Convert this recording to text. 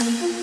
Mm-hmm.